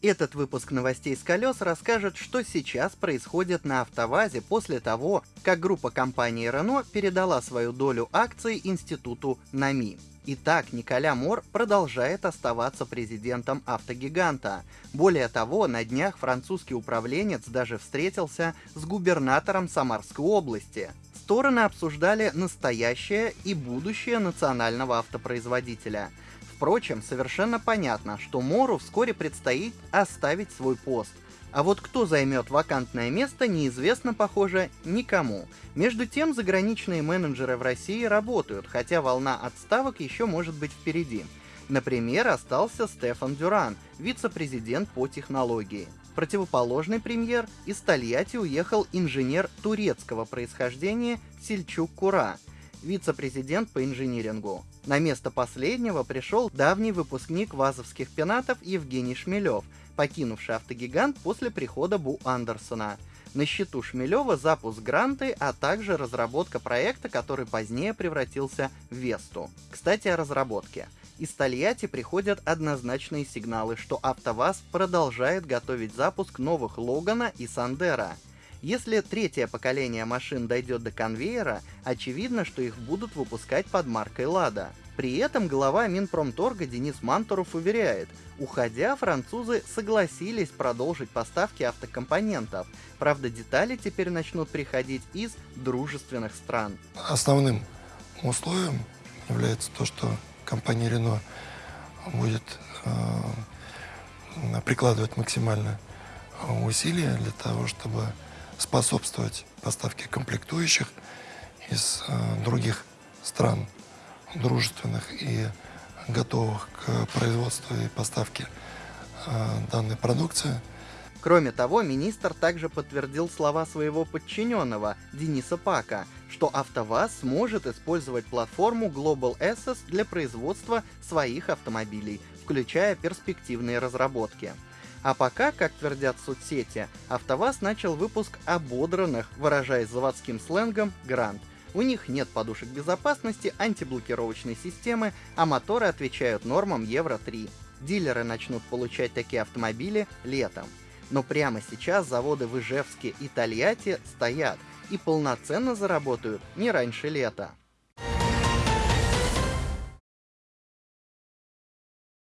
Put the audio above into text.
Этот выпуск новостей с колес расскажет, что сейчас происходит на АвтоВАЗе после того, как группа компании Renault передала свою долю акций институту НАМИ. Итак, Николя Мор продолжает оставаться президентом автогиганта. Более того, на днях французский управленец даже встретился с губернатором Самарской области. Стороны обсуждали настоящее и будущее национального автопроизводителя – Впрочем, совершенно понятно, что Мору вскоре предстоит оставить свой пост. А вот кто займет вакантное место, неизвестно, похоже, никому. Между тем, заграничные менеджеры в России работают, хотя волна отставок еще может быть впереди. Например, остался Стефан Дюран, вице-президент по технологии. Противоположный премьер из Тольятти уехал инженер турецкого происхождения Сельчук Кура – вице-президент по инжинирингу. На место последнего пришел давний выпускник вазовских пенатов Евгений Шмелев, покинувший автогигант после прихода Бу Андерсона. На счету Шмелева запуск гранты, а также разработка проекта, который позднее превратился в Весту. Кстати, о разработке. Из Тольятти приходят однозначные сигналы, что АвтоВАЗ продолжает готовить запуск новых Логана и Сандера – если третье поколение машин дойдет до конвейера, очевидно, что их будут выпускать под маркой «Лада». При этом глава Минпромторга Денис Мантуров уверяет, уходя, французы согласились продолжить поставки автокомпонентов. Правда, детали теперь начнут приходить из дружественных стран. Основным условием является то, что компания Renault будет э, прикладывать максимально усилия для того, чтобы способствовать поставке комплектующих из э, других стран, дружественных и готовых к производству и поставке э, данной продукции. Кроме того, министр также подтвердил слова своего подчиненного Дениса Пака, что АвтоВАЗ сможет использовать платформу Global Assets для производства своих автомобилей, включая перспективные разработки. А пока, как твердят соцсети, АвтоВАЗ начал выпуск ободранных, выражаясь заводским сленгом, грант. У них нет подушек безопасности, антиблокировочной системы, а моторы отвечают нормам Евро-3. Дилеры начнут получать такие автомобили летом. Но прямо сейчас заводы в Ижевске и Тольятти стоят и полноценно заработают не раньше лета.